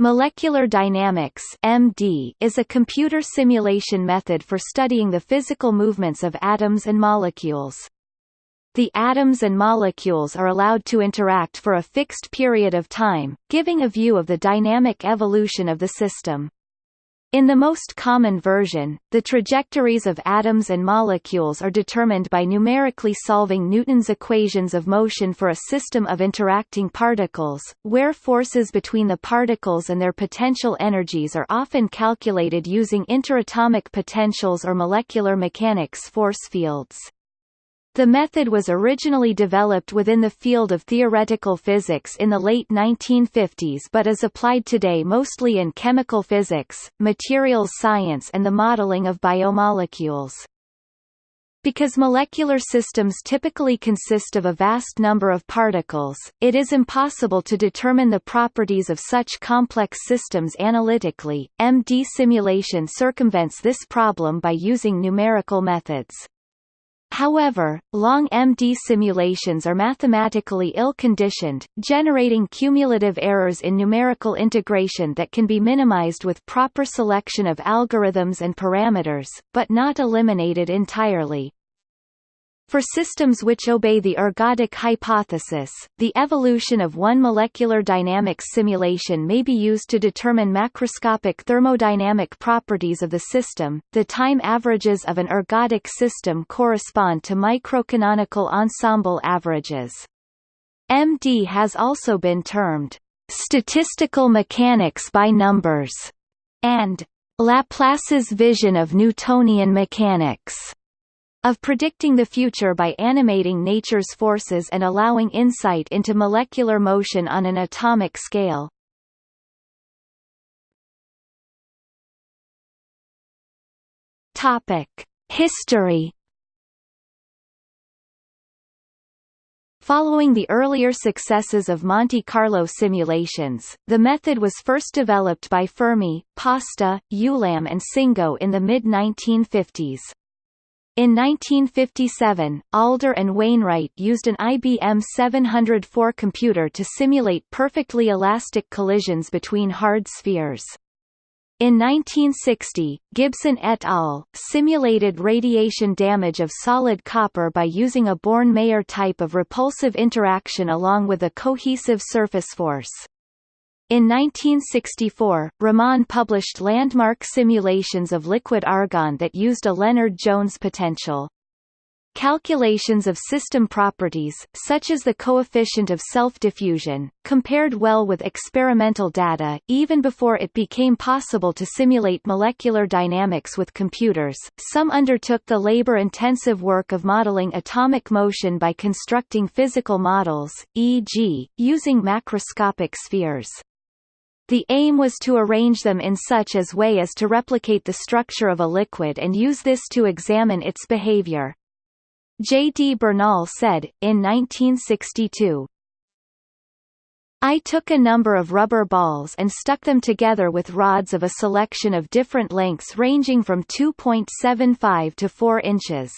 Molecular dynamics (MD) is a computer simulation method for studying the physical movements of atoms and molecules. The atoms and molecules are allowed to interact for a fixed period of time, giving a view of the dynamic evolution of the system. In the most common version, the trajectories of atoms and molecules are determined by numerically solving Newton's equations of motion for a system of interacting particles, where forces between the particles and their potential energies are often calculated using interatomic potentials or molecular mechanics force fields. The method was originally developed within the field of theoretical physics in the late 1950s but is applied today mostly in chemical physics, materials science and the modeling of biomolecules. Because molecular systems typically consist of a vast number of particles, it is impossible to determine the properties of such complex systems analytically. MD simulation circumvents this problem by using numerical methods. However, long MD simulations are mathematically ill-conditioned, generating cumulative errors in numerical integration that can be minimized with proper selection of algorithms and parameters, but not eliminated entirely. For systems which obey the ergodic hypothesis, the evolution of one molecular dynamics simulation may be used to determine macroscopic thermodynamic properties of the system. The time averages of an ergodic system correspond to microcanonical ensemble averages. MD has also been termed statistical mechanics by numbers and Laplace's vision of Newtonian mechanics of predicting the future by animating nature's forces and allowing insight into molecular motion on an atomic scale. Topic: History Following the earlier successes of Monte Carlo simulations, the method was first developed by Fermi, Pasta, Ulam and Tsingou in the mid-1950s. In 1957, Alder and Wainwright used an IBM 704 computer to simulate perfectly elastic collisions between hard spheres. In 1960, Gibson et al. simulated radiation damage of solid copper by using a Born-Mayer type of repulsive interaction along with a cohesive surface force. In 1964, Rahman published landmark simulations of liquid argon that used a Lennard-Jones potential. Calculations of system properties, such as the coefficient of self-diffusion, compared well with experimental data, even before it became possible to simulate molecular dynamics with computers. Some undertook the labor-intensive work of modeling atomic motion by constructing physical models, e.g., using macroscopic spheres. The aim was to arrange them in such as way as to replicate the structure of a liquid and use this to examine its behavior. J. D. Bernal said, in 1962, I took a number of rubber balls and stuck them together with rods of a selection of different lengths ranging from 2.75 to 4 inches.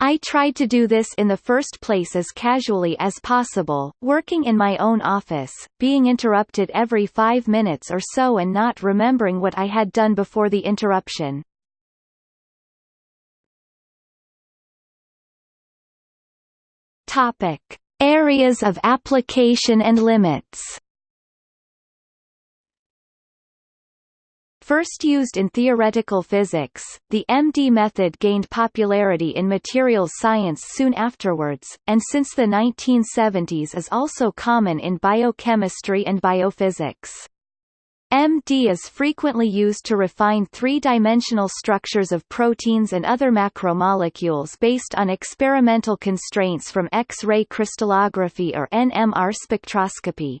I tried to do this in the first place as casually as possible, working in my own office, being interrupted every five minutes or so and not remembering what I had done before the interruption. Topic. Areas of application and limits First used in theoretical physics, the MD method gained popularity in materials science soon afterwards, and since the 1970s is also common in biochemistry and biophysics. MD is frequently used to refine three-dimensional structures of proteins and other macromolecules based on experimental constraints from X-ray crystallography or NMR spectroscopy.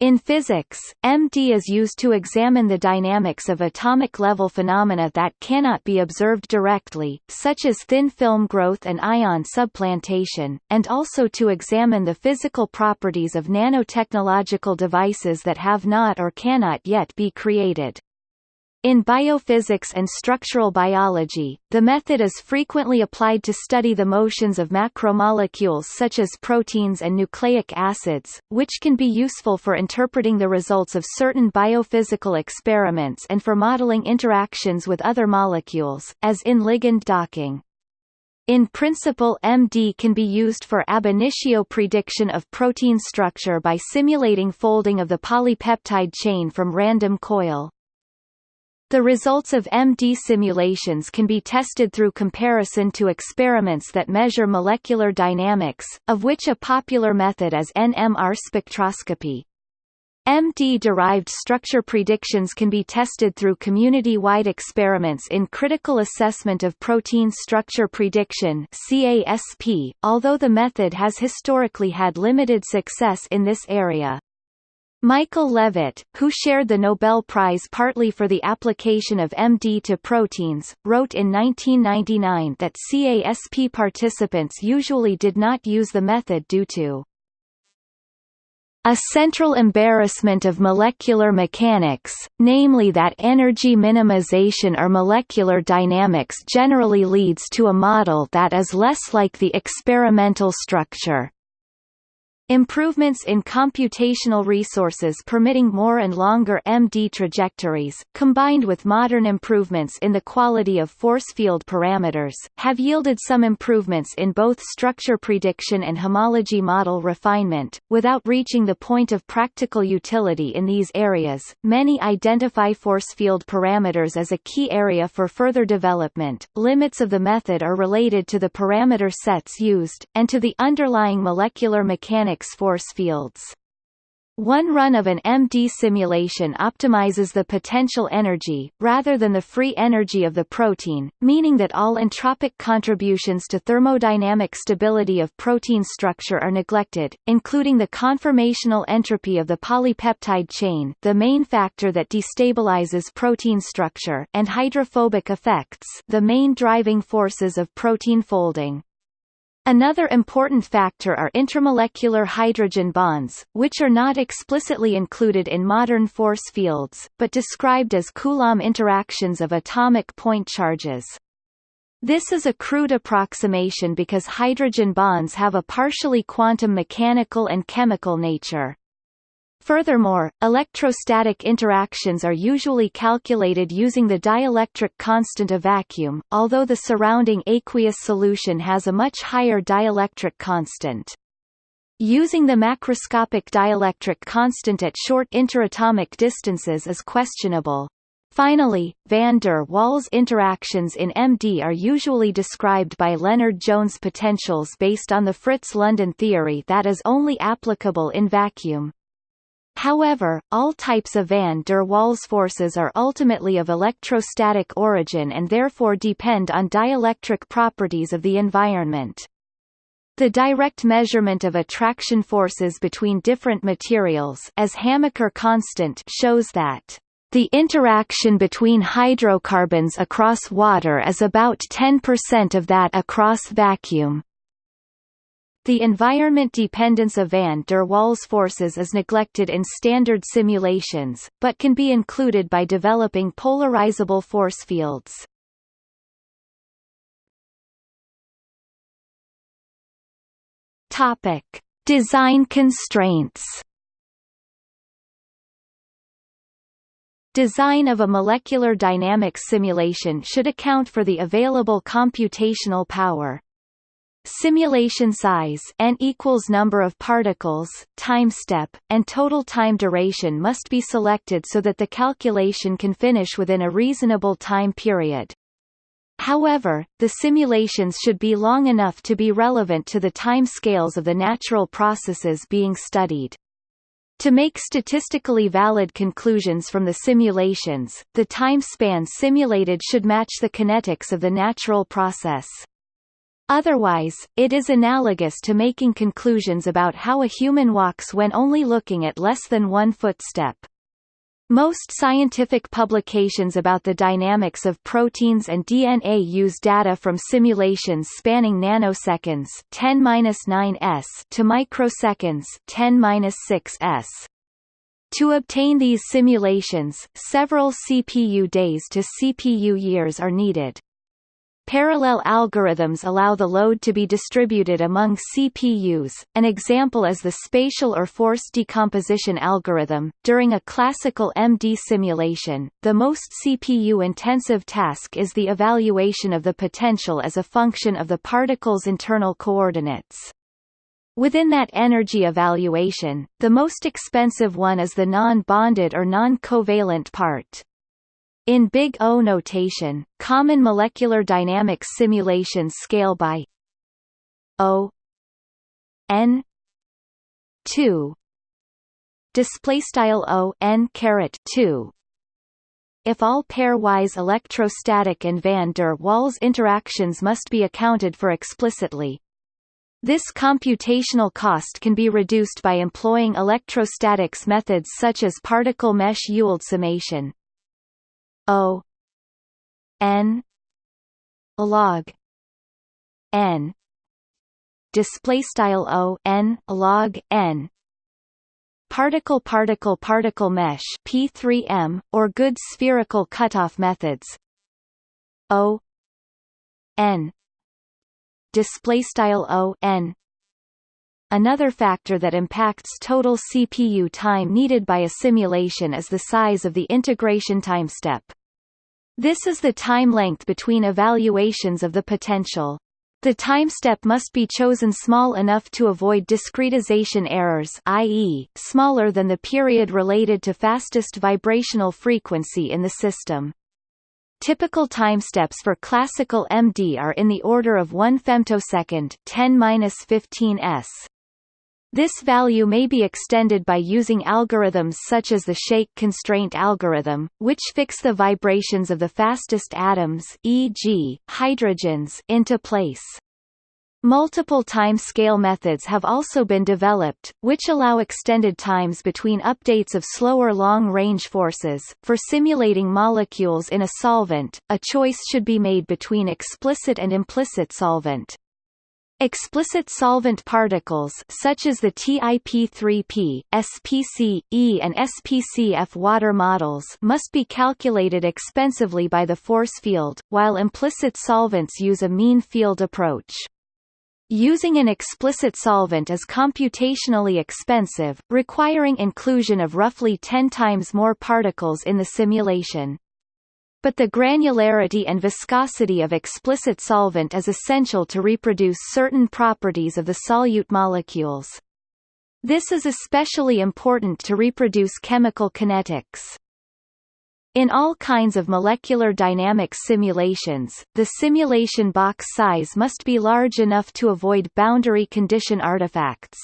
In physics, MD is used to examine the dynamics of atomic-level phenomena that cannot be observed directly, such as thin film growth and ion subplantation, and also to examine the physical properties of nanotechnological devices that have not or cannot yet be created. In biophysics and structural biology, the method is frequently applied to study the motions of macromolecules such as proteins and nucleic acids, which can be useful for interpreting the results of certain biophysical experiments and for modeling interactions with other molecules, as in ligand docking. In principle MD can be used for ab initio prediction of protein structure by simulating folding of the polypeptide chain from random coil. The results of MD simulations can be tested through comparison to experiments that measure molecular dynamics, of which a popular method is NMR spectroscopy. MD-derived structure predictions can be tested through community-wide experiments in Critical Assessment of Protein Structure Prediction CASP, although the method has historically had limited success in this area. Michael Levitt, who shared the Nobel Prize partly for the application of MD to proteins, wrote in 1999 that CASP participants usually did not use the method due to a central embarrassment of molecular mechanics, namely that energy minimization or molecular dynamics generally leads to a model that is less like the experimental structure. Improvements in computational resources permitting more and longer MD trajectories, combined with modern improvements in the quality of force field parameters, have yielded some improvements in both structure prediction and homology model refinement. Without reaching the point of practical utility in these areas, many identify force field parameters as a key area for further development. Limits of the method are related to the parameter sets used, and to the underlying molecular mechanics force fields. One run of an MD simulation optimizes the potential energy, rather than the free energy of the protein, meaning that all entropic contributions to thermodynamic stability of protein structure are neglected, including the conformational entropy of the polypeptide chain the main factor that destabilizes protein structure and hydrophobic effects the main driving forces of protein folding. Another important factor are intramolecular hydrogen bonds, which are not explicitly included in modern force fields, but described as Coulomb interactions of atomic point charges. This is a crude approximation because hydrogen bonds have a partially quantum mechanical and chemical nature. Furthermore, electrostatic interactions are usually calculated using the dielectric constant of vacuum, although the surrounding aqueous solution has a much higher dielectric constant. Using the macroscopic dielectric constant at short interatomic distances is questionable. Finally, van der Waals interactions in MD are usually described by Lennard-Jones potentials based on the Fritz-London theory that is only applicable in vacuum. However, all types of van der Waals forces are ultimately of electrostatic origin and therefore depend on dielectric properties of the environment. The direct measurement of attraction forces between different materials as Hamaker constant shows that the interaction between hydrocarbons across water is about 10% of that across vacuum. The environment dependence of van der Waals forces is neglected in standard simulations, but can be included by developing polarizable force fields. Topic: Design constraints. Design of a molecular dynamics simulation should account for the available computational power, Simulation size n equals number of particles, time step, and total time duration must be selected so that the calculation can finish within a reasonable time period. However, the simulations should be long enough to be relevant to the time scales of the natural processes being studied. To make statistically valid conclusions from the simulations, the time span simulated should match the kinetics of the natural process. Otherwise, it is analogous to making conclusions about how a human walks when only looking at less than one footstep. Most scientific publications about the dynamics of proteins and DNA use data from simulations spanning nanoseconds 10-9s to microseconds 10-6s. To obtain these simulations, several CPU days to CPU years are needed. Parallel algorithms allow the load to be distributed among CPUs. An example is the spatial or force decomposition algorithm. During a classical MD simulation, the most CPU-intensive task is the evaluation of the potential as a function of the particle's internal coordinates. Within that energy evaluation, the most expensive one is the non-bonded or non-covalent part. In Big O notation, common molecular dynamics simulations scale by O n 2 display style O n 2 if all pairwise electrostatic and van der Waals interactions must be accounted for explicitly. This computational cost can be reduced by employing electrostatics methods such as particle mesh Ewald summation. O n log n display style O n log n particle particle particle mesh P3M or good spherical cutoff methods O n display style O n Another factor that impacts total CPU time needed by a simulation is the size of the integration time step. This is the time length between evaluations of the potential. The time step must be chosen small enough to avoid discretization errors i.e., smaller than the period related to fastest vibrational frequency in the system. Typical time steps for classical MD are in the order of 1 femtosecond 10-15 s. This value may be extended by using algorithms such as the shake constraint algorithm, which fix the vibrations of the fastest atoms e.g., hydrogens into place. Multiple time-scale methods have also been developed, which allow extended times between updates of slower long-range forces. For simulating molecules in a solvent, a choice should be made between explicit and implicit solvent. Explicit solvent particles such as the TIP3P, SPC-E and SPCF water models must be calculated expensively by the force field, while implicit solvents use a mean field approach. Using an explicit solvent is computationally expensive, requiring inclusion of roughly 10 times more particles in the simulation. But the granularity and viscosity of explicit solvent is essential to reproduce certain properties of the solute molecules. This is especially important to reproduce chemical kinetics. In all kinds of molecular dynamics simulations, the simulation box size must be large enough to avoid boundary condition artifacts.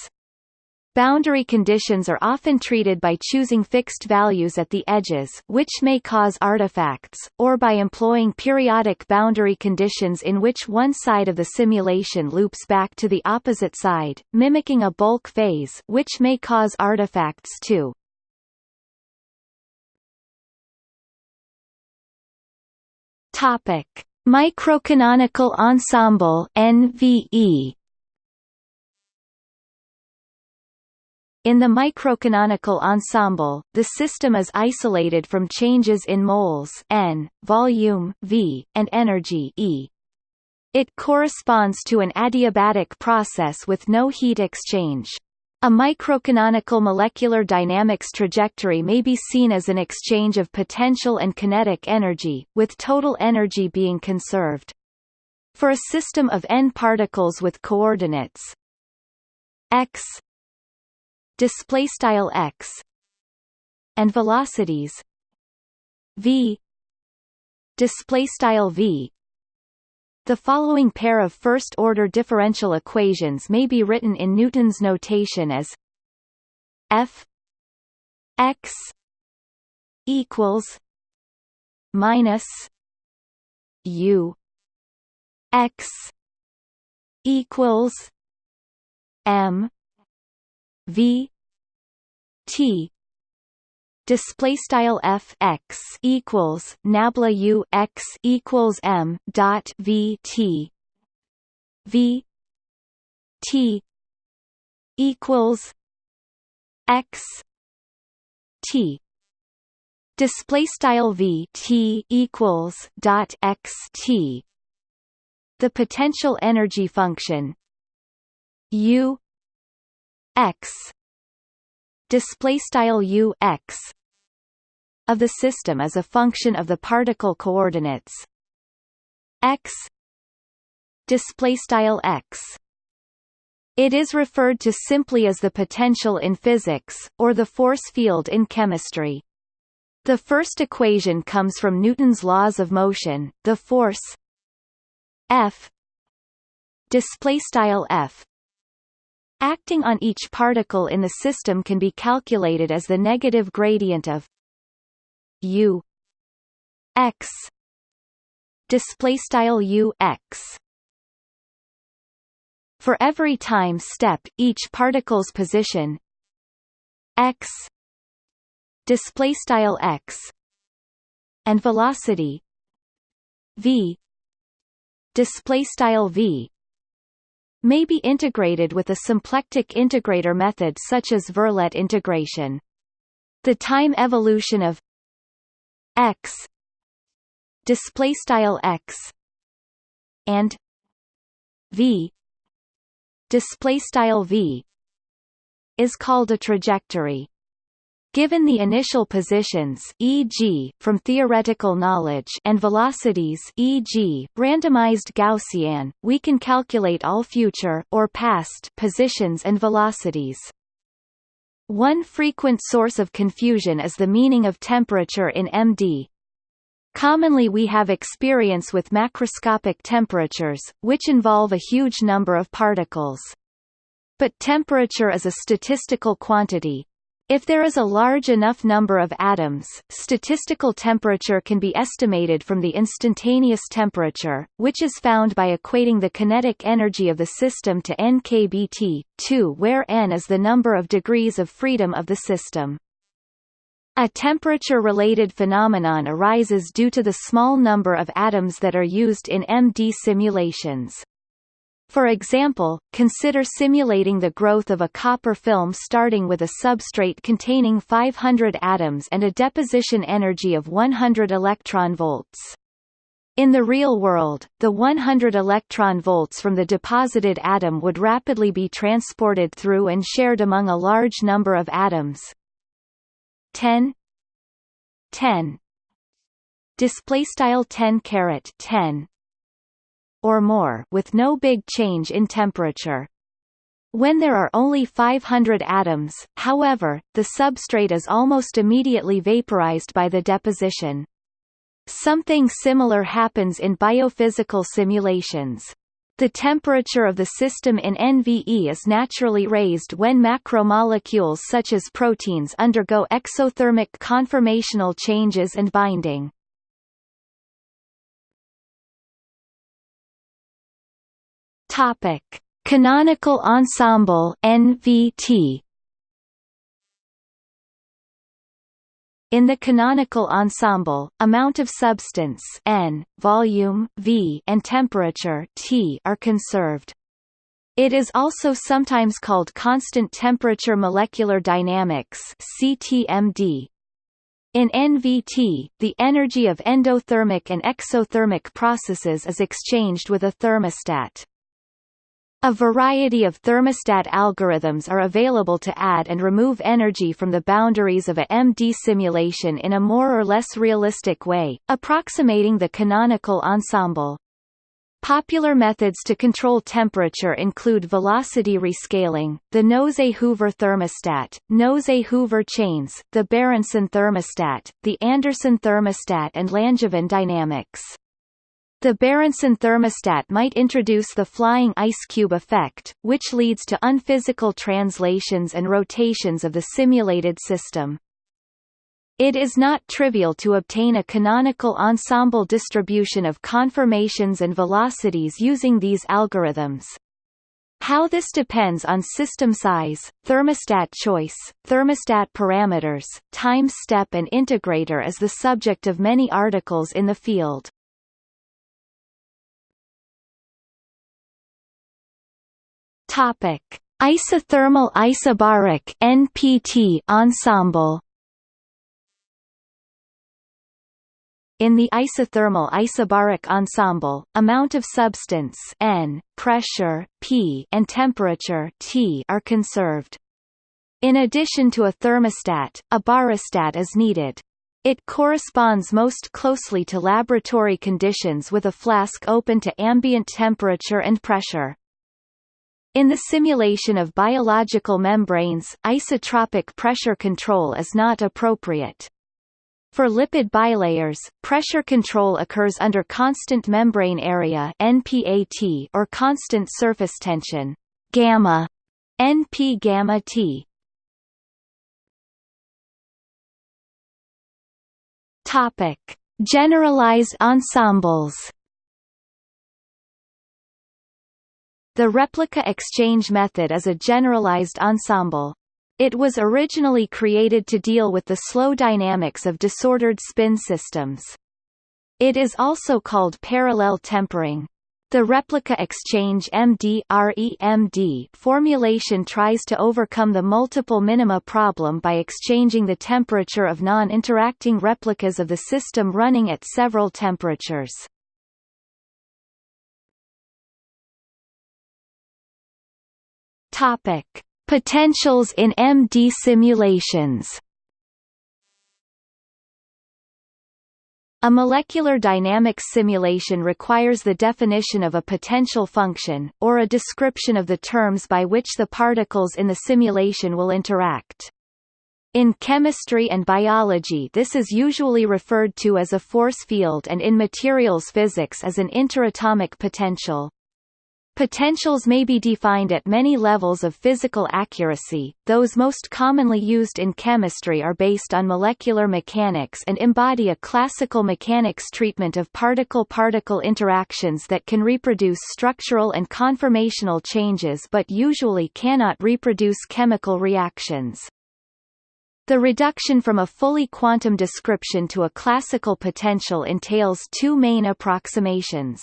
Boundary conditions are often treated by choosing fixed values at the edges which may cause artifacts, or by employing periodic boundary conditions in which one side of the simulation loops back to the opposite side, mimicking a bulk phase which may cause artifacts too. Topic: Microcanonical ensemble (NVE). In the microcanonical ensemble, the system is isolated from changes in moles n, volume v, and energy E. It corresponds to an adiabatic process with no heat exchange. A microcanonical molecular dynamics trajectory may be seen as an exchange of potential and kinetic energy, with total energy being conserved. For a system of n particles with coordinates x display style x and velocities v display style v. The following pair of first-order differential equations may be written in Newton's notation as f x equals minus u x equals m v t. Display style f x equals nabla u x equals m dot v t. V t equals x t. Display style v t equals dot x t. The potential energy function u x. Display style u x. Of the system is a function of the particle coordinates. X. Display style x. It is referred to simply as the potential in physics, or the force field in chemistry. The first equation comes from Newton's laws of motion. The force F. Display style F acting on each particle in the system can be calculated as the negative gradient of U x display style U x. For every time step each particle's position x display style x and velocity v display style v may be integrated with a symplectic integrator method such as Verlet integration. The time evolution of x display style x and v display style v is called a trajectory. Given the initial positions e.g., from theoretical knowledge and velocities e.g., randomized Gaussian, we can calculate all future or past positions and velocities. One frequent source of confusion is the meaning of temperature in MD. Commonly we have experience with macroscopic temperatures, which involve a huge number of particles. But temperature is a statistical quantity, if there is a large enough number of atoms, statistical temperature can be estimated from the instantaneous temperature, which is found by equating the kinetic energy of the system to nkBT, 2 where n is the number of degrees of freedom of the system. A temperature-related phenomenon arises due to the small number of atoms that are used in MD simulations. For example, consider simulating the growth of a copper film starting with a substrate containing 500 atoms and a deposition energy of 100 electron volts. In the real world, the 100 electron volts from the deposited atom would rapidly be transported through and shared among a large number of atoms. 10 10 display style 10 caret 10 or more with no big change in temperature. When there are only 500 atoms, however, the substrate is almost immediately vaporized by the deposition. Something similar happens in biophysical simulations. The temperature of the system in NVE is naturally raised when macromolecules such as proteins undergo exothermic conformational changes and binding. Topic: Canonical ensemble (NVT). In the canonical ensemble, amount of substance n, volume v, and temperature t are conserved. It is also sometimes called constant temperature molecular dynamics (CTMD). In NVT, the energy of endothermic and exothermic processes is exchanged with a thermostat. A variety of thermostat algorithms are available to add and remove energy from the boundaries of a MD simulation in a more or less realistic way, approximating the canonical ensemble. Popular methods to control temperature include velocity rescaling, the Nose-Hoover thermostat, Nose-Hoover chains, the Berendsen thermostat, the Andersen thermostat and Langevin dynamics. The Berendsen thermostat might introduce the flying ice cube effect, which leads to unphysical translations and rotations of the simulated system. It is not trivial to obtain a canonical ensemble distribution of conformations and velocities using these algorithms. How this depends on system size, thermostat choice, thermostat parameters, time step and integrator is the subject of many articles in the field. Topic: Isothermal isobaric NPT ensemble. In the isothermal isobaric ensemble, amount of substance N, pressure P, and temperature T are conserved. In addition to a thermostat, a barostat is needed. It corresponds most closely to laboratory conditions with a flask open to ambient temperature and pressure. In the simulation of biological membranes, isotropic pressure control is not appropriate. For lipid bilayers, pressure control occurs under constant membrane area (NPAT) or constant surface tension gamma (NP gamma T). Topic: Generalized ensembles. The replica exchange method is a generalized ensemble. It was originally created to deal with the slow dynamics of disordered spin systems. It is also called parallel tempering. The replica exchange MD formulation tries to overcome the multiple minima problem by exchanging the temperature of non-interacting replicas of the system running at several temperatures. Topic: Potentials in MD simulations A molecular dynamics simulation requires the definition of a potential function, or a description of the terms by which the particles in the simulation will interact. In chemistry and biology this is usually referred to as a force field and in materials physics as an interatomic potential. Potentials may be defined at many levels of physical accuracy, those most commonly used in chemistry are based on molecular mechanics and embody a classical mechanics treatment of particle-particle interactions that can reproduce structural and conformational changes but usually cannot reproduce chemical reactions. The reduction from a fully quantum description to a classical potential entails two main approximations.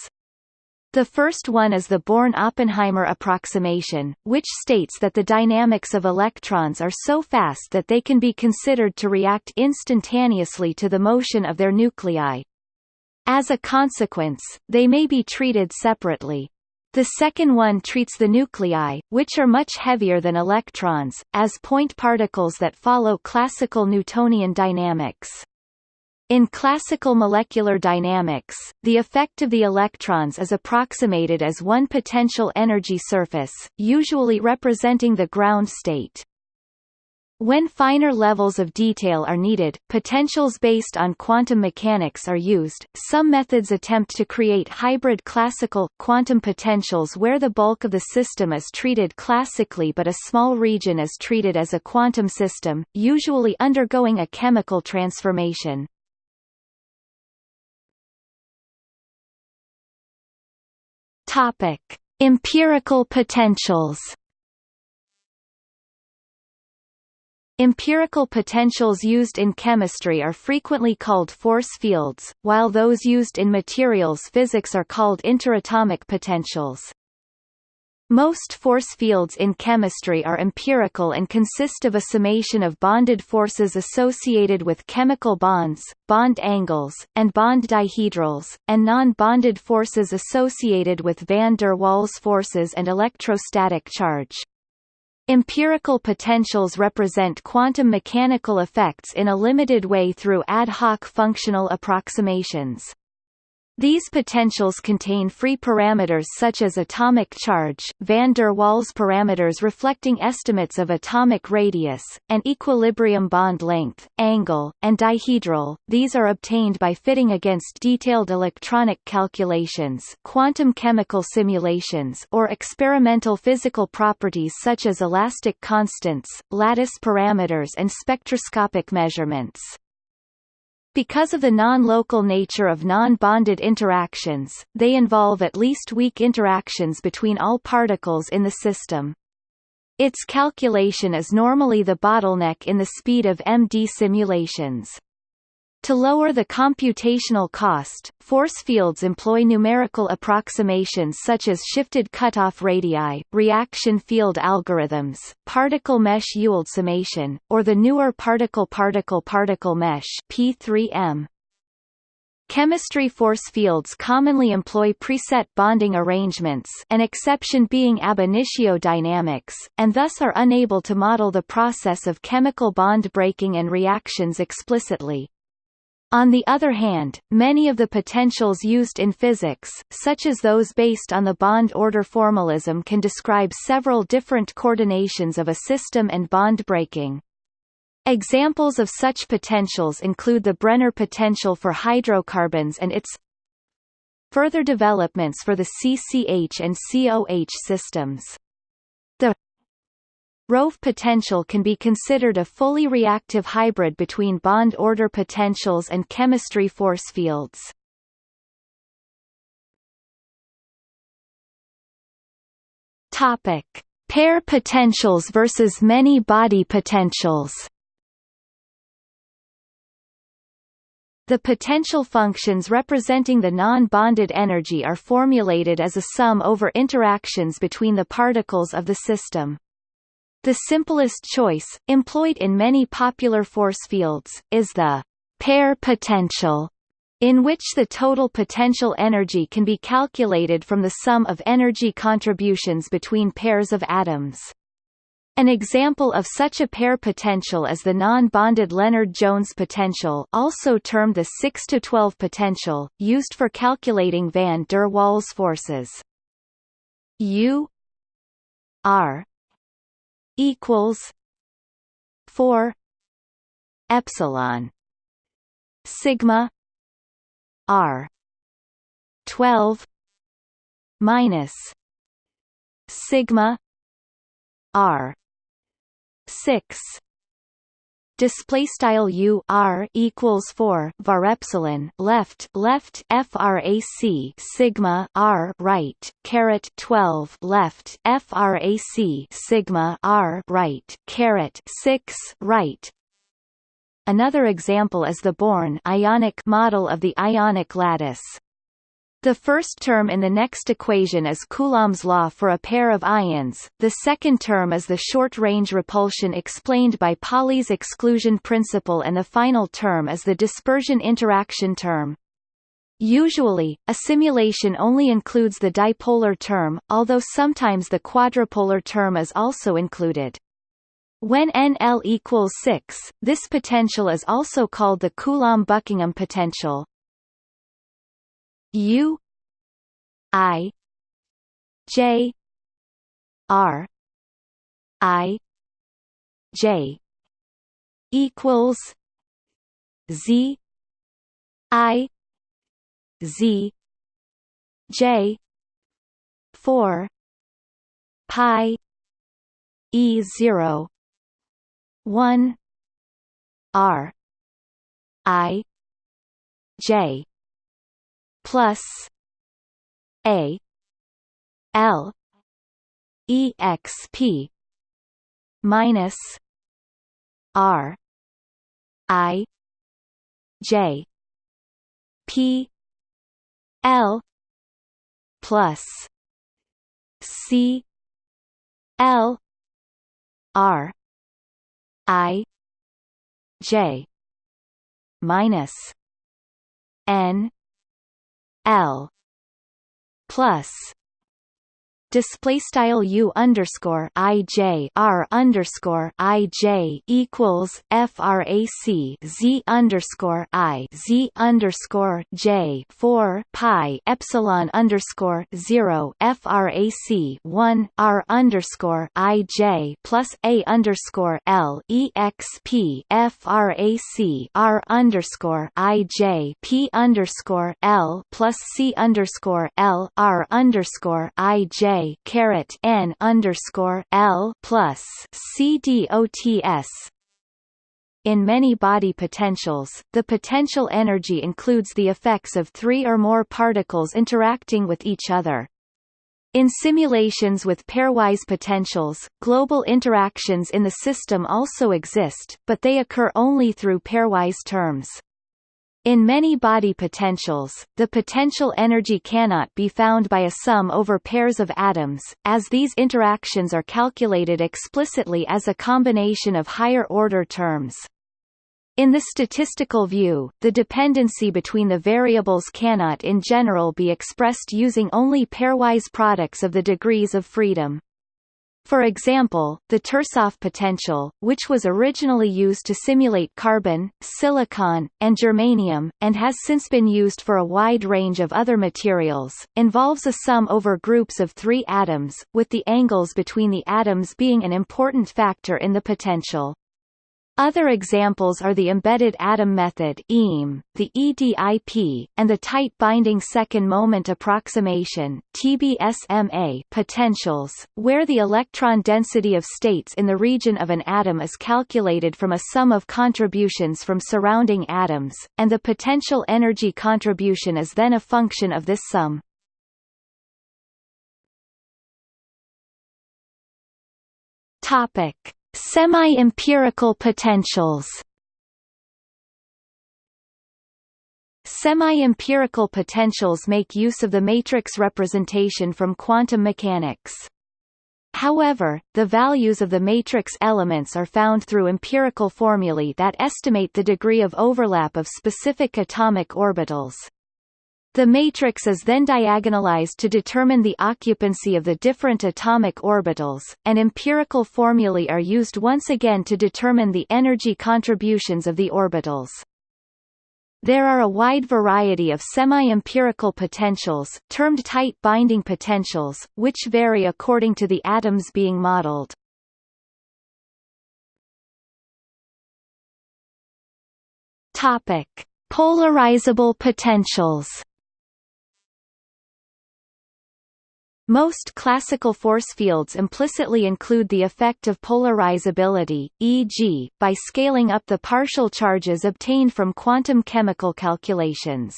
The first one is the Born-Oppenheimer approximation, which states that the dynamics of electrons are so fast that they can be considered to react instantaneously to the motion of their nuclei. As a consequence, they may be treated separately. The second one treats the nuclei, which are much heavier than electrons, as point particles that follow classical Newtonian dynamics. In classical molecular dynamics, the effect of the electrons is approximated as one potential energy surface, usually representing the ground state. When finer levels of detail are needed, potentials based on quantum mechanics are used. Some methods attempt to create hybrid classical quantum potentials where the bulk of the system is treated classically but a small region is treated as a quantum system, usually undergoing a chemical transformation. Topic: Empirical potentials. Empirical potentials used in chemistry are frequently called force fields, while those used in materials physics are called interatomic potentials. Most force fields in chemistry are empirical and consist of a summation of bonded forces associated with chemical bonds, bond angles, and bond dihedrals, and non-bonded forces associated with van der Waals forces and electrostatic charge. Empirical potentials represent quantum mechanical effects in a limited way through ad hoc functional approximations. These potentials contain free parameters such as atomic charge, van der Waals parameters reflecting estimates of atomic radius, and equilibrium bond length, angle, and dihedral. These are obtained by fitting against detailed electronic calculations, quantum chemical simulations, or experimental physical properties such as elastic constants, lattice parameters and spectroscopic measurements. Because of the non-local nature of non-bonded interactions, they involve at least weak interactions between all particles in the system. Its calculation is normally the bottleneck in the speed of MD simulations. To lower the computational cost, force fields employ numerical approximations such as shifted cutoff radii, reaction field algorithms, particle mesh Ewald summation, or the newer particle-particle-particle mesh P3M. Chemistry force fields commonly employ preset bonding arrangements an exception being ab initio dynamics, and thus are unable to model the process of chemical bond breaking and reactions explicitly. On the other hand, many of the potentials used in physics, such as those based on the bond order formalism can describe several different coordinations of a system and bond breaking. Examples of such potentials include the Brenner potential for hydrocarbons and its further developments for the CCH and COH systems. Rove potential can be considered a fully reactive hybrid between bond order potentials and chemistry force fields. Topic: Pair potentials versus many body potentials. The potential functions representing the non-bonded energy are formulated as a sum over interactions between the particles of the system. The simplest choice, employed in many popular force fields, is the pair potential, in which the total potential energy can be calculated from the sum of energy contributions between pairs of atoms. An example of such a pair potential is the non-bonded Lennard-Jones potential also termed the 6-12 potential, used for calculating van der Waals forces. U R equals 4 epsilon sigma R 12 minus sigma R six display style u r equals 4 var epsilon left left frac sigma r right caret 12 left frac sigma r right caret 6 right Another example is the Born ionic model of the ionic lattice. The first term in the next equation is Coulomb's law for a pair of ions, the second term is the short-range repulsion explained by Pauli's exclusion principle and the final term is the dispersion interaction term. Usually, a simulation only includes the dipolar term, although sometimes the quadrupolar term is also included. When NL equals 6, this potential is also called the Coulomb-Buckingham potential. U I J R I J equals Z I Z J four pi E zero one R I J plus A L E X P minus R I J P L plus C L R I J minus N L plus display style u underscore i j r underscore i j equals frac z underscore i z underscore j four pi epsilon underscore zero frac one r underscore i j plus a underscore l exp frac r underscore i j p underscore l plus c underscore l r underscore i j caret n underscore L plus C D O T S. In many body potentials, the potential energy includes the effects of three or more particles interacting with each other. In simulations with pairwise potentials, global interactions in the system also exist, but they occur only through pairwise terms. In many body potentials, the potential energy cannot be found by a sum over pairs of atoms, as these interactions are calculated explicitly as a combination of higher-order terms. In the statistical view, the dependency between the variables cannot in general be expressed using only pairwise products of the degrees of freedom. For example, the Tersoff potential, which was originally used to simulate carbon, silicon, and germanium, and has since been used for a wide range of other materials, involves a sum over groups of three atoms, with the angles between the atoms being an important factor in the potential. Other examples are the embedded atom method EAM, the EDIP, and the tight binding second moment approximation TBSMA potentials, where the electron density of states in the region of an atom is calculated from a sum of contributions from surrounding atoms, and the potential energy contribution is then a function of this sum. Topic Semi-empirical potentials Semi-empirical potentials make use of the matrix representation from quantum mechanics. However, the values of the matrix elements are found through empirical formulae that estimate the degree of overlap of specific atomic orbitals. The matrix is then diagonalized to determine the occupancy of the different atomic orbitals, and empirical formulae are used once again to determine the energy contributions of the orbitals. There are a wide variety of semi-empirical potentials, termed tight binding potentials, which vary according to the atoms being modeled. Topic: Polarizable potentials. Most classical force fields implicitly include the effect of polarizability, e.g., by scaling up the partial charges obtained from quantum chemical calculations.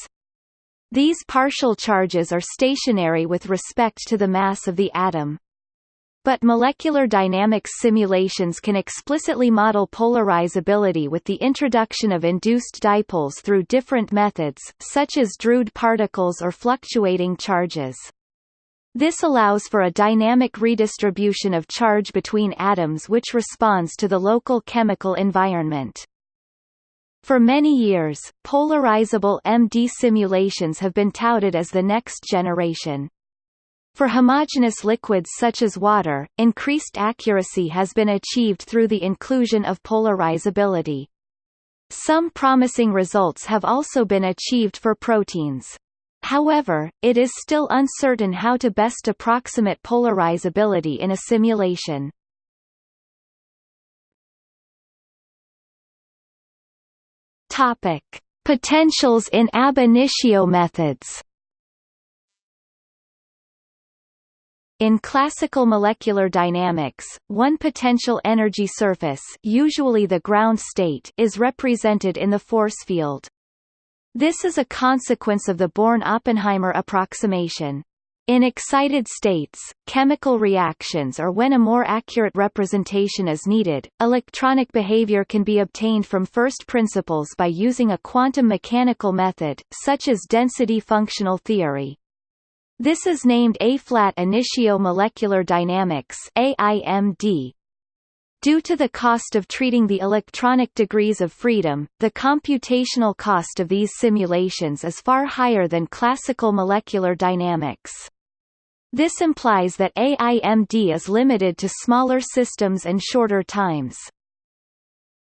These partial charges are stationary with respect to the mass of the atom. But molecular dynamics simulations can explicitly model polarizability with the introduction of induced dipoles through different methods, such as Drude particles or fluctuating charges. This allows for a dynamic redistribution of charge between atoms which responds to the local chemical environment. For many years, polarizable MD simulations have been touted as the next generation. For homogeneous liquids such as water, increased accuracy has been achieved through the inclusion of polarizability. Some promising results have also been achieved for proteins. However, it is still uncertain how to best approximate polarizability in a simulation. Topic: Potentials in ab initio methods. In classical molecular dynamics, one potential energy surface usually the ground state is represented in the force field. This is a consequence of the Born-Oppenheimer approximation. In excited states, chemical reactions or when a more accurate representation is needed, electronic behavior can be obtained from first principles by using a quantum mechanical method, such as density functional theory. This is named A-flat initio molecular dynamics AIMD, Due to the cost of treating the electronic degrees of freedom, the computational cost of these simulations is far higher than classical molecular dynamics. This implies that AIMD is limited to smaller systems and shorter times.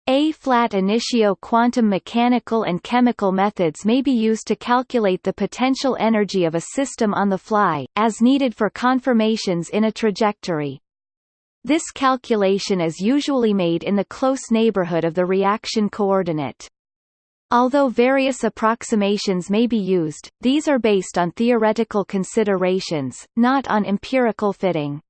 A-flat initio quantum mechanical and chemical methods may be used to calculate the potential energy of a system on the fly, as needed for conformations in a trajectory. This calculation is usually made in the close neighborhood of the reaction coordinate. Although various approximations may be used, these are based on theoretical considerations, not on empirical fitting.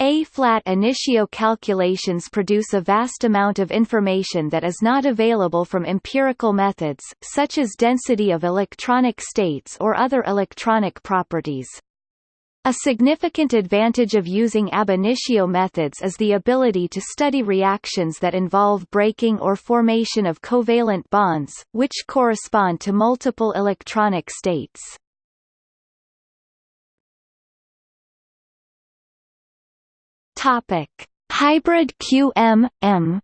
A-flat initio calculations produce a vast amount of information that is not available from empirical methods, such as density of electronic states or other electronic properties. A significant advantage of using ab initio methods is the ability to study reactions that involve breaking or formation of covalent bonds, which correspond to multiple electronic states. Topic: Hybrid QM M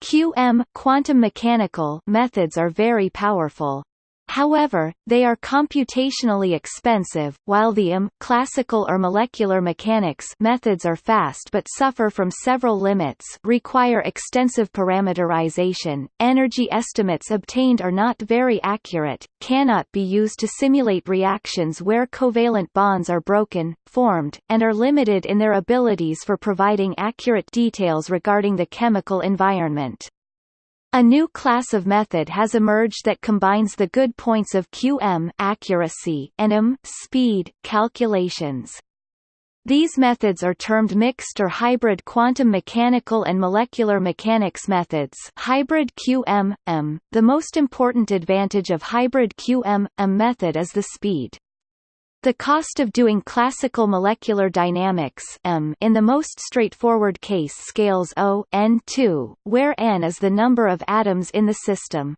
QM quantum mechanical methods are very powerful. However, they are computationally expensive, while the IM classical or molecular mechanics methods are fast but suffer from several limits require extensive parameterization, energy estimates obtained are not very accurate, cannot be used to simulate reactions where covalent bonds are broken, formed, and are limited in their abilities for providing accurate details regarding the chemical environment. A new class of method has emerged that combines the good points of QM accuracy and M speed calculations. These methods are termed mixed or hybrid quantum mechanical and molecular mechanics methods hybrid QM-M. The most important advantage of hybrid QM-M method is the speed. The cost of doing classical molecular dynamics m in the most straightforward case scales O n2, where n is the number of atoms in the system.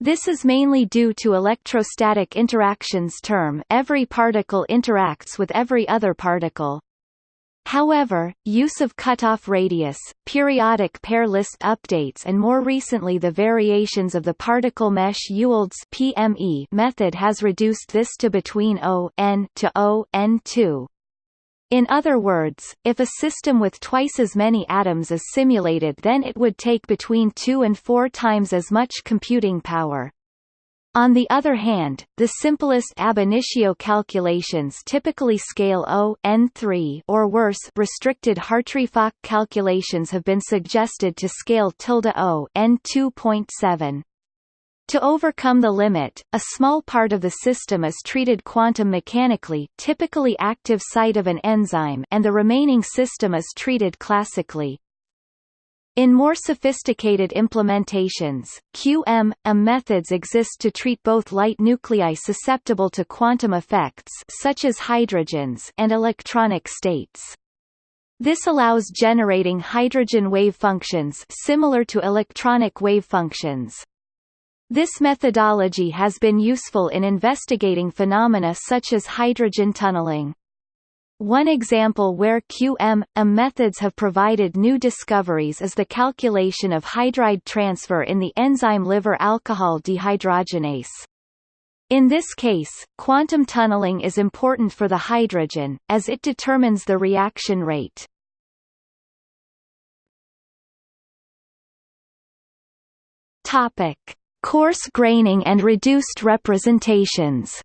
This is mainly due to electrostatic interactions term every particle interacts with every other particle. However, use of cutoff radius, periodic pair list updates and more recently the variations of the particle mesh Ewald's PME method has reduced this to between O n to O n2. In other words, if a system with twice as many atoms is simulated then it would take between two and four times as much computing power. On the other hand, the simplest ab initio calculations typically scale O n3 or worse restricted Hartree-Fock calculations have been suggested to scale tilde O n2.7. To overcome the limit, a small part of the system is treated quantum mechanically typically active site of an enzyme and the remaining system is treated classically. In more sophisticated implementations, QM, methods exist to treat both light nuclei susceptible to quantum effects such as hydrogens and electronic states. This allows generating hydrogen wave functions similar to electronic wave functions. This methodology has been useful in investigating phenomena such as hydrogen tunneling. One example where QM, methods have provided new discoveries is the calculation of hydride transfer in the enzyme liver alcohol dehydrogenase. In this case, quantum tunneling is important for the hydrogen, as it determines the reaction rate. Topic. Coarse graining and reduced representations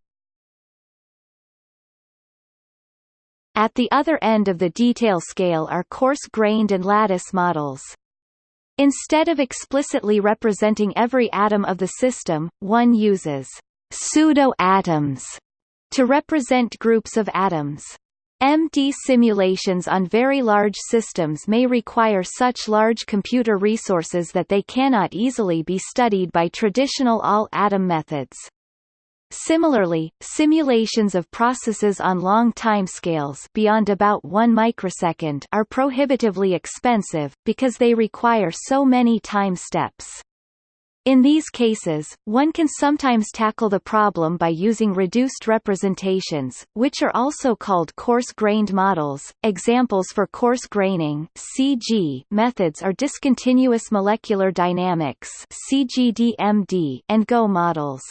At the other end of the detail scale are coarse-grained and lattice models. Instead of explicitly representing every atom of the system, one uses pseudo-atoms to represent groups of atoms. MD simulations on very large systems may require such large computer resources that they cannot easily be studied by traditional all-atom methods. Similarly, simulations of processes on long timescales beyond about 1 microsecond are prohibitively expensive, because they require so many time steps. In these cases, one can sometimes tackle the problem by using reduced representations, which are also called coarse-grained models. Examples for coarse graining (CG) methods are discontinuous molecular dynamics (CGDMD) and GO models.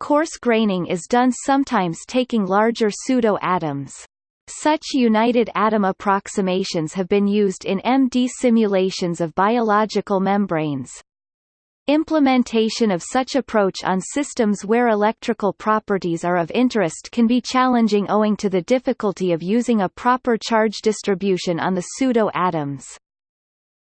Coarse graining is done sometimes taking larger pseudo-atoms. Such united atom approximations have been used in MD simulations of biological membranes. Implementation of such approach on systems where electrical properties are of interest can be challenging owing to the difficulty of using a proper charge distribution on the pseudo-atoms.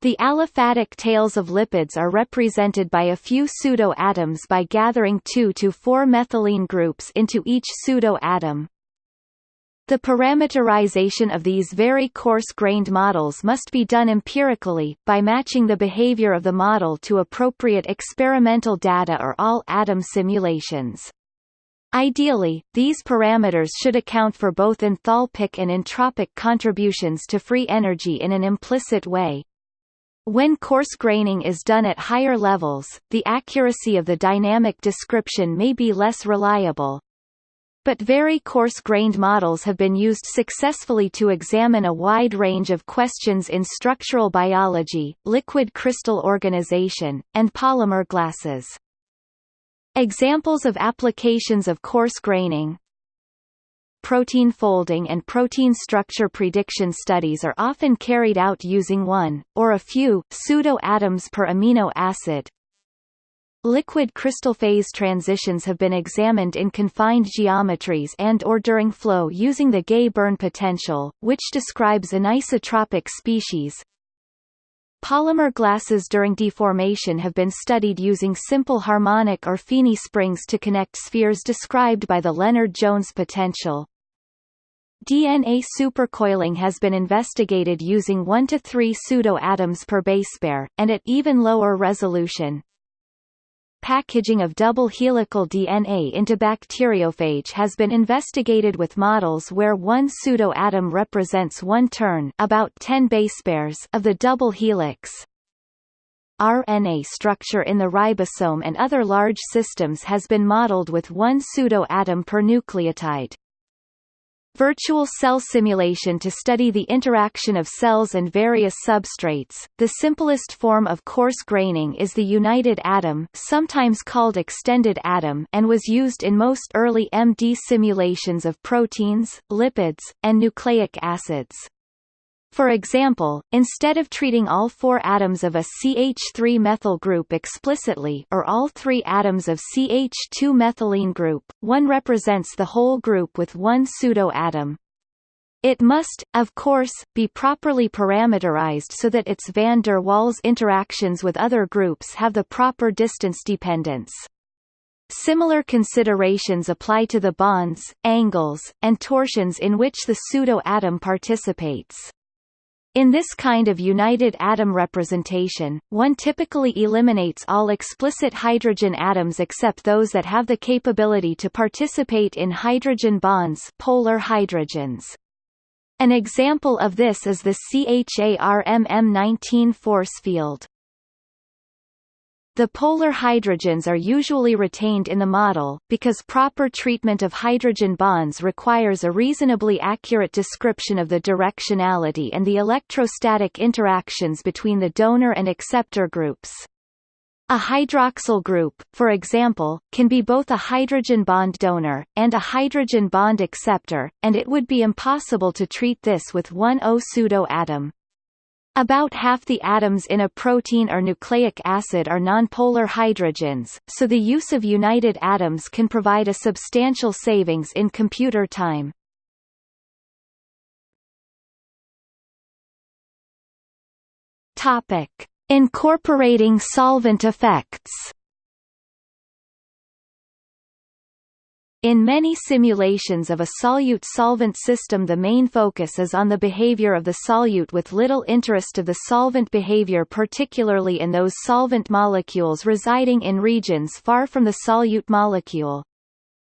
The aliphatic tails of lipids are represented by a few pseudo-atoms by gathering 2 to 4 methylene groups into each pseudo-atom. The parameterization of these very coarse-grained models must be done empirically, by matching the behavior of the model to appropriate experimental data or all-atom simulations. Ideally, these parameters should account for both enthalpic and entropic contributions to free energy in an implicit way, when coarse graining is done at higher levels, the accuracy of the dynamic description may be less reliable. but very coarse-grained models have been used successfully to examine a wide range of questions in structural biology, liquid crystal organization, and polymer glasses. Examples of applications of coarse graining Protein folding and protein structure prediction studies are often carried out using one, or a few, pseudo-atoms per amino acid, Liquid crystal phase transitions have been examined in confined geometries and or during flow using the Gay-Berne potential, which describes anisotropic species. Polymer glasses during deformation have been studied using simple harmonic or FENE springs to connect spheres described by the Lennard-Jones potential. DNA supercoiling has been investigated using 1 to 3 pseudo-atoms per base pair, and at even lower resolution. Packaging of double helical DNA into bacteriophage has been investigated with models where one pseudoatom represents one turn about 10 base pairs of the double helix. RNA structure in the ribosome and other large systems has been modeled with one pseudoatom per nucleotide. Virtual cell simulation to study the interaction of cells and various substrates. The simplest form of coarse graining is the united atom, sometimes called extended atom, and was used in most early MD simulations of proteins, lipids, and nucleic acids. For example, instead of treating all four atoms of a CH3-methyl group explicitly or all three atoms of CH2-methylene group, one represents the whole group with one pseudo-atom. It must, of course, be properly parameterized so that its van der Waals interactions with other groups have the proper distance dependence. Similar considerations apply to the bonds, angles, and torsions in which the pseudo-atom participates. In this kind of united atom representation, one typically eliminates all explicit hydrogen atoms except those that have the capability to participate in hydrogen bonds polar hydrogens. An example of this is the CHARMM19 force field. The polar hydrogens are usually retained in the model, because proper treatment of hydrogen bonds requires a reasonably accurate description of the directionality and the electrostatic interactions between the donor and acceptor groups. A hydroxyl group, for example, can be both a hydrogen bond donor, and a hydrogen bond acceptor, and it would be impossible to treat this with one O pseudo-atom. About half the atoms in a protein or nucleic acid are nonpolar hydrogens, so the use of united atoms can provide a substantial savings in computer time. Topic: Incorporating solvent effects. In many simulations of a solute-solvent system the main focus is on the behavior of the solute with little interest of the solvent behavior particularly in those solvent molecules residing in regions far from the solute molecule.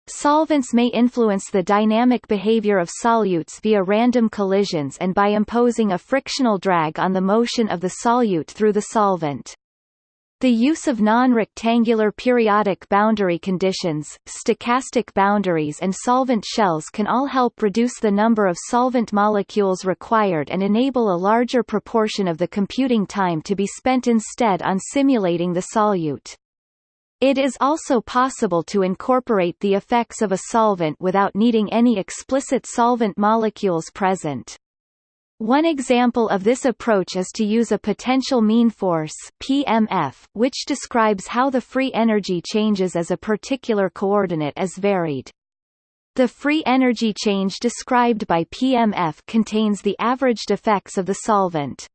Solvents may influence the dynamic behavior of solutes via random collisions and by imposing a frictional drag on the motion of the solute through the solvent. The use of non-rectangular periodic boundary conditions, stochastic boundaries and solvent shells can all help reduce the number of solvent molecules required and enable a larger proportion of the computing time to be spent instead on simulating the solute. It is also possible to incorporate the effects of a solvent without needing any explicit solvent molecules present. One example of this approach is to use a potential mean force PMF, which describes how the free energy changes as a particular coordinate is varied. The free energy change described by PMF contains the averaged effects of the solvent.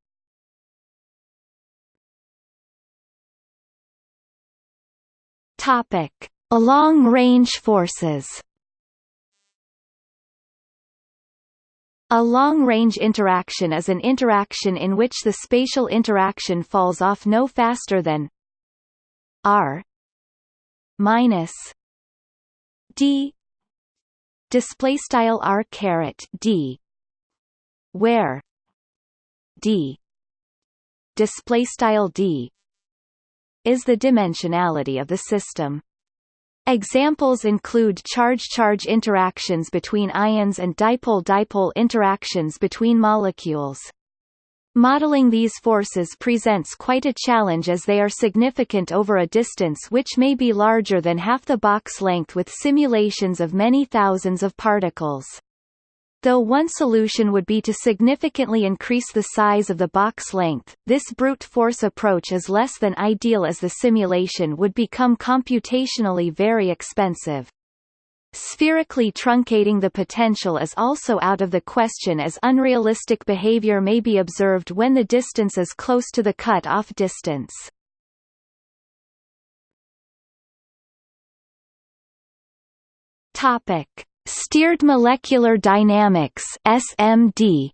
Topic: Long-range forces. A long-range interaction is an interaction in which the spatial interaction falls off no faster than r minus d. Display style r caret d where d. Display style d is the dimensionality of the system Examples include charge-charge interactions between ions and dipole-dipole interactions between molecules. Modeling these forces presents quite a challenge as they are significant over a distance which may be larger than half the box length with simulations of many thousands of particles. Though one solution would be to significantly increase the size of the box length, this brute force approach is less than ideal as the simulation would become computationally very expensive. Spherically truncating the potential is also out of the question as unrealistic behavior may be observed when the distance is close to the cut-off distance. Topic: Steered molecular dynamics (SMD).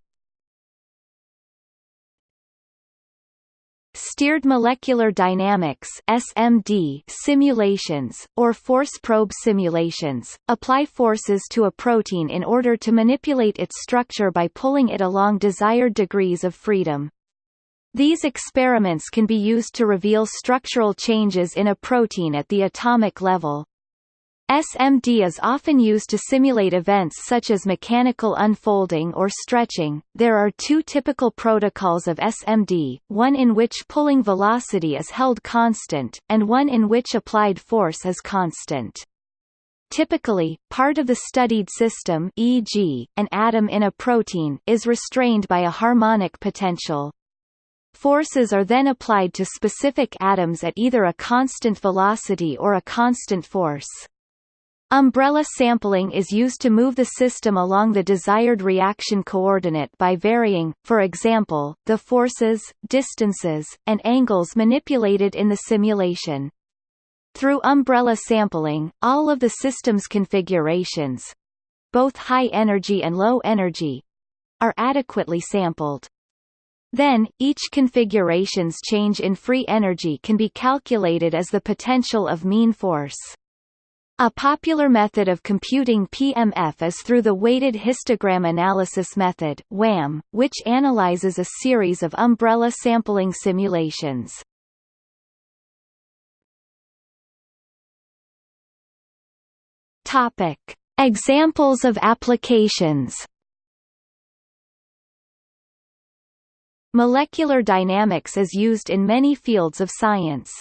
Steered molecular dynamics (SMD) simulations or force probe simulations apply forces to a protein in order to manipulate its structure by pulling it along desired degrees of freedom. These experiments can be used to reveal structural changes in a protein at the atomic level. SMD is often used to simulate events such as mechanical unfolding or stretching. There are two typical protocols of SMD, one in which pulling velocity is held constant, and one in which applied force is constant. Typically, part of the studied system e.g., an atom in a protein is restrained by a harmonic potential. Forces are then applied to specific atoms at either a constant velocity or a constant force. Umbrella sampling is used to move the system along the desired reaction coordinate by varying, for example, the forces, distances, and angles manipulated in the simulation. Through umbrella sampling, all of the system's configurations both high energy and low energy are adequately sampled. Then, each configuration's change in free energy can be calculated as the potential of mean force. A popular method of computing PMF is through the weighted histogram analysis method WHAM, which analyzes a series of umbrella sampling simulations. Topic: Examples of applications. Molecular dynamics is used in many fields of science.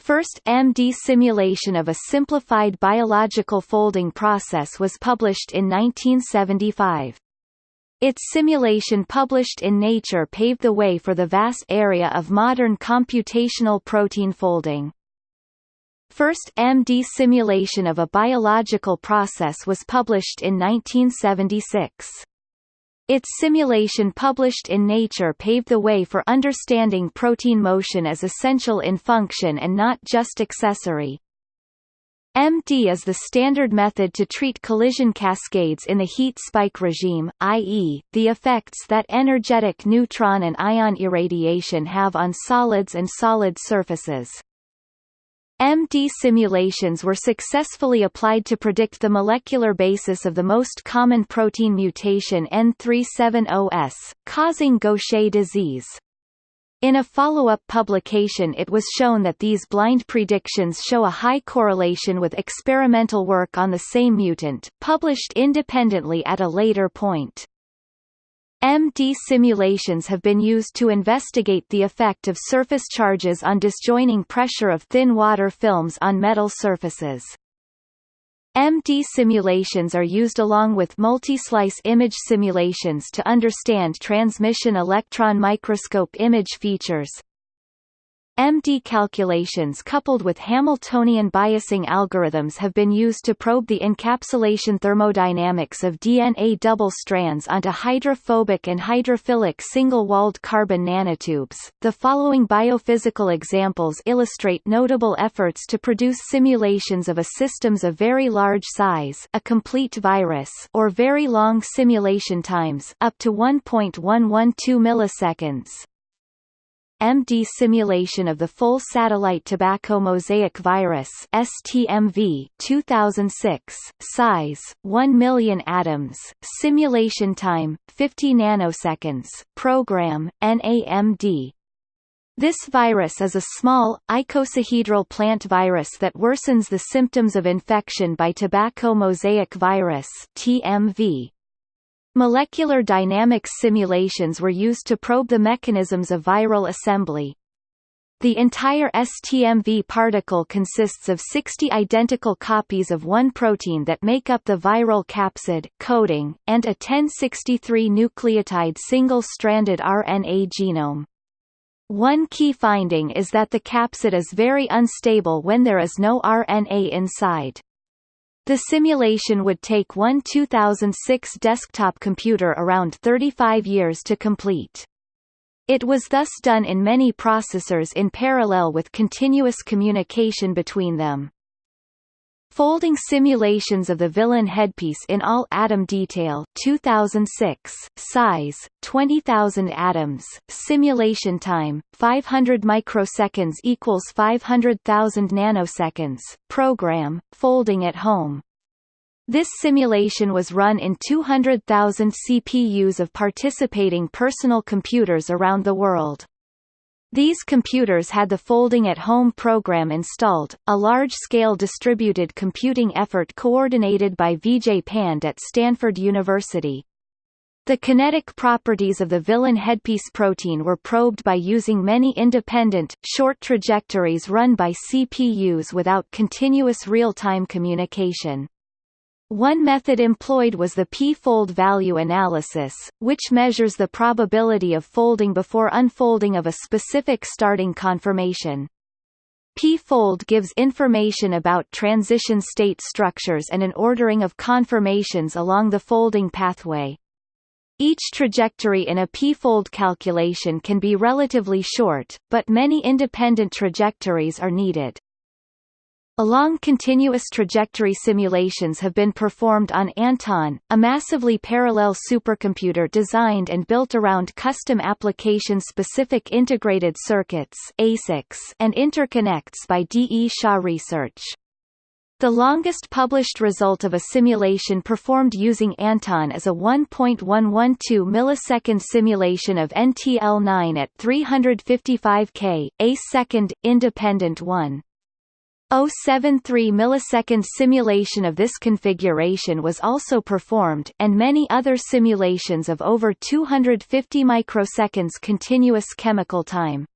First MD simulation of a simplified biological folding process was published in 1975. Its simulation published in Nature paved the way for the vast area of modern computational protein folding. First MD simulation of a biological process was published in 1976. Its simulation published in Nature paved the way for understanding protein motion as essential in function and not just accessory. MD is the standard method to treat collision cascades in the heat spike regime, i.e., the effects that energetic neutron and ion irradiation have on solids and solid surfaces. MD simulations were successfully applied to predict the molecular basis of the most common protein mutation N370S, causing Gaucher disease. In a follow-up publication it was shown that these blind predictions show a high correlation with experimental work on the same mutant, published independently at a later point. MD simulations have been used to investigate the effect of surface charges on disjoining pressure of thin water films on metal surfaces. MD simulations are used along with multi-slice image simulations to understand transmission electron microscope image features, MD calculations coupled with Hamiltonian biasing algorithms have been used to probe the encapsulation thermodynamics of DNA double strands onto hydrophobic and hydrophilic single-walled carbon nanotubes. The following biophysical examples illustrate notable efforts to produce simulations of a systems of very large size, a complete virus, or very long simulation times, up to 1.112 milliseconds. MD simulation of the full satellite tobacco mosaic virus STMV 2006 size 1 million atoms simulation time 50 nanoseconds program NAMD This virus is a small, icosahedral plant virus that worsens the symptoms of infection by tobacco mosaic virus TMV. Molecular dynamics simulations were used to probe the mechanisms of viral assembly. The entire STMV particle consists of 60 identical copies of one protein that make up the viral capsid coding, and a 1063 nucleotide single-stranded RNA genome. One key finding is that the capsid is very unstable when there is no RNA inside. The simulation would take one 2006 desktop computer around 35 years to complete. It was thus done in many processors in parallel with continuous communication between them. Folding simulations of the villin headpiece in all atom detail 2006 size 20000 atoms simulation time 500 microseconds equals 500,000 nanoseconds program folding at home this simulation was run in 200,000 CPUs of participating personal computers around the world. These computers had the Folding at Home program installed, a large-scale distributed computing effort coordinated by Vijay Pande at Stanford University. The kinetic properties of the villin headpiece protein were probed by using many independent, short trajectories run by CPUs without continuous real-time communication. One method employed was the p-fold value analysis, which measures the probability of folding before unfolding of a specific starting conformation. P-fold gives information about transition state structures and an ordering of conformations along the folding pathway. Each trajectory in a p-fold calculation can be relatively short, but many independent trajectories are needed. Along continuous trajectory simulations have been performed on Anton, a massively parallel supercomputer designed and built around custom application-specific integrated circuits ASICs and interconnects by D. E. Shaw Research. The longest published result of a simulation performed using Anton is a 1.112 millisecond simulation of NTL9 at 355 K, a second, independent 1. 073 millisecond simulation of this configuration was also performed and many other simulations of over 250 microseconds continuous chemical time.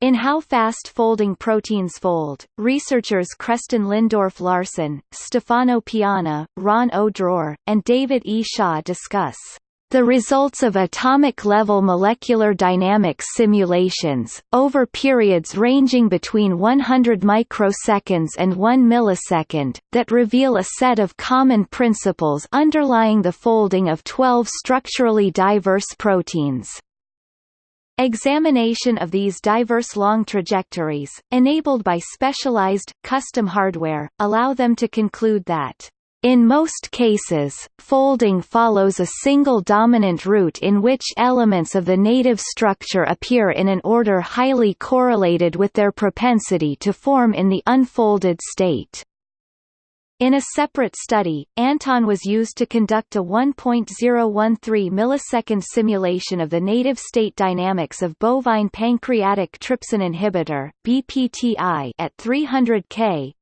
In how fast folding proteins fold, researchers Kresten Lindorff-Larsen, Stefano Piana, Ron O. Dror, and David E. Shaw discuss the results of atomic-level molecular dynamics simulations, over periods ranging between 100 microseconds and 1 millisecond, that reveal a set of common principles underlying the folding of 12 structurally diverse proteins. Examination of these diverse long trajectories, enabled by specialized, custom hardware, allow them to conclude that in most cases, folding follows a single dominant route in which elements of the native structure appear in an order highly correlated with their propensity to form in the unfolded state. In a separate study, Anton was used to conduct a 1.013 millisecond simulation of the native state dynamics of bovine pancreatic trypsin inhibitor (BPTI) at 300 K,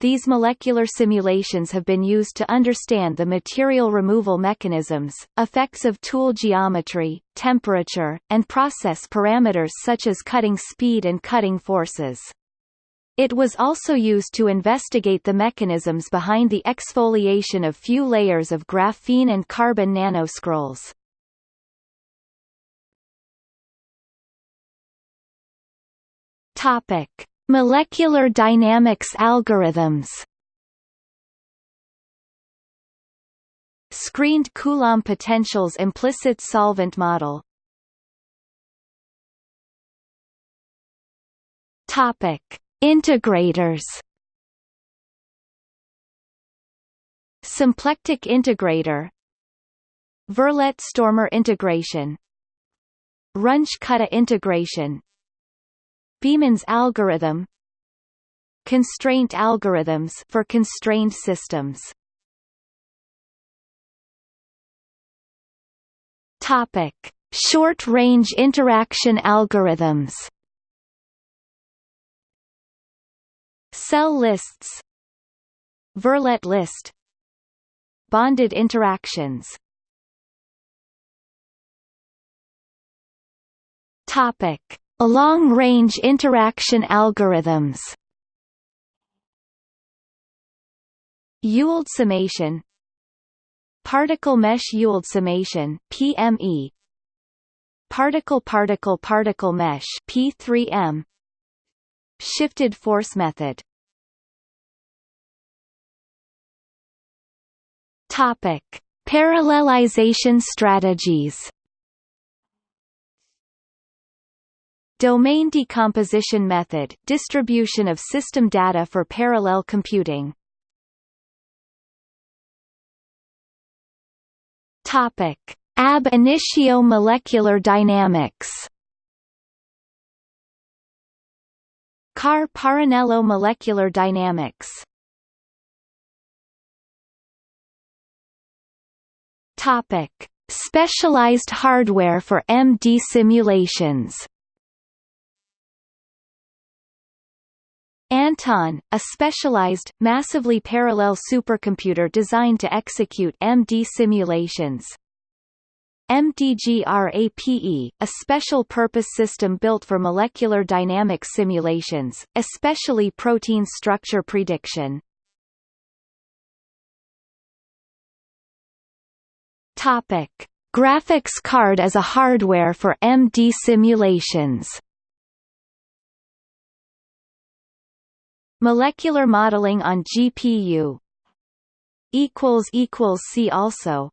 these molecular simulations have been used to understand the material removal mechanisms, effects of tool geometry, temperature, and process parameters such as cutting speed and cutting forces. It was also used to investigate the mechanisms behind the exfoliation of few layers of graphene and carbon nanoscrolls. Topic: Molecular dynamics algorithms Screened Coulomb potentials implicit solvent model Topic: Integrators. Symplectic integrator. Verlet-Stormer integration. Runge-Kutta integration. Beeman's algorithm. Constraint algorithms for constrained systems. Topic. Short-range interaction algorithms. Cell lists. Verlet list. Bonded interactions. Topic: Long-range interaction algorithms. Ewald summation. Particle mesh Ewald summation PME Particle particle particle mesh P3M Shifted force method. Topic: Parallelization strategies. Domain decomposition method distribution of system data for parallel computing. Topic: Ab initio molecular dynamics. Carr-Parrinello molecular dynamics Topic: Specialized hardware for MD simulations. Anton, a specialized, massively parallel supercomputer designed to execute MD simulations. MDGRAPE, a special-purpose system built for molecular dynamics simulations, especially protein structure prediction. Topic: Graphics card as a hardware for MD simulations. Molecular modeling on GPU see also